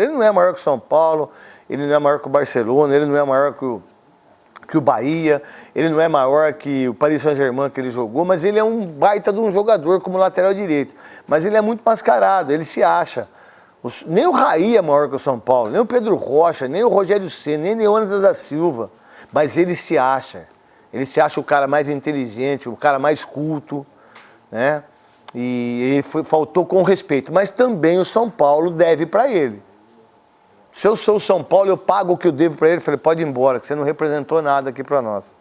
Ele não é maior que o São Paulo, ele não é maior que o Barcelona, ele não é maior que o, que o Bahia, ele não é maior que o Paris Saint-Germain que ele jogou, mas ele é um baita de um jogador como lateral direito. Mas ele é muito mascarado, ele se acha. Os, nem o Raí é maior que o São Paulo, nem o Pedro Rocha, nem o Rogério C, nem Leônidas da Silva. Mas ele se acha. Ele se acha o cara mais inteligente, o cara mais culto, né? E foi, faltou com respeito. Mas também o São Paulo deve para ele. Se eu sou o São Paulo, eu pago o que eu devo para ele. Falei, pode ir embora, que você não representou nada aqui para nós.